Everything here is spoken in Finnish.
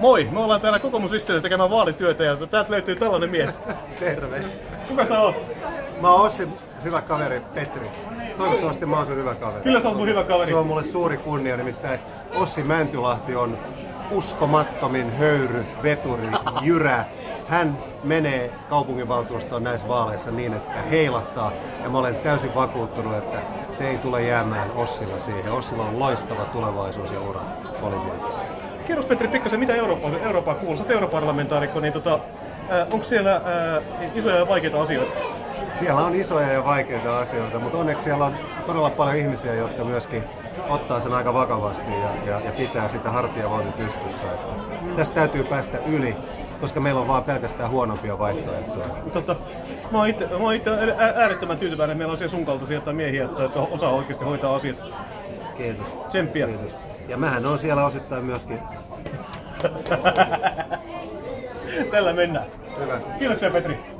Moi, me ollaan täällä kokoomusristillä tekemään vaalityötä ja täältä löytyy tällainen mies. Terve. Kuka sä oot? Mä oon Ossi hyvä kaveri Petri. Toivottavasti mä oon sun hyvä kaveri. Kyllä sä oot mun hyvä kaveri. Se on mulle suuri kunnia, nimittäin Ossi Mäntylahti on uskomattomin höyry, veturi, jyrä. Hän menee kaupunginvaltuustoon näissä vaaleissa niin, että heilahtaa. Ja mä olen täysin vakuuttunut, että se ei tule jäämään Ossilla siihen. Ossilla on loistava tulevaisuus ja ura politiikassa. Kerros Petri pikkasen, mitä Eurooppaa, Eurooppaa kuuluu? Sä europarlamentaarikko, niin tota, onko siellä äh, isoja ja vaikeita asioita? Siellä on isoja ja vaikeita asioita, mutta onneksi siellä on todella paljon ihmisiä, jotka myöskin ottaa sen aika vakavasti ja, ja, ja pitää sitä hartiavoimin pystyssä. Että tästä täytyy päästä yli, koska meillä on vaan pelkästään huonompia vaihtoehtoja. Tota, mä oon itse, mä oon itse äärettömän tyytyväinen, että meillä on siellä sun kaltaisia tai miehiä, että, että osaa oikeasti hoitaa asiat. Kiitos. Tsemppiä. Kiitos. Ja mähän on siellä osittain myöskin. Tällä mennään. Hyvä. Kiitoksia Petri.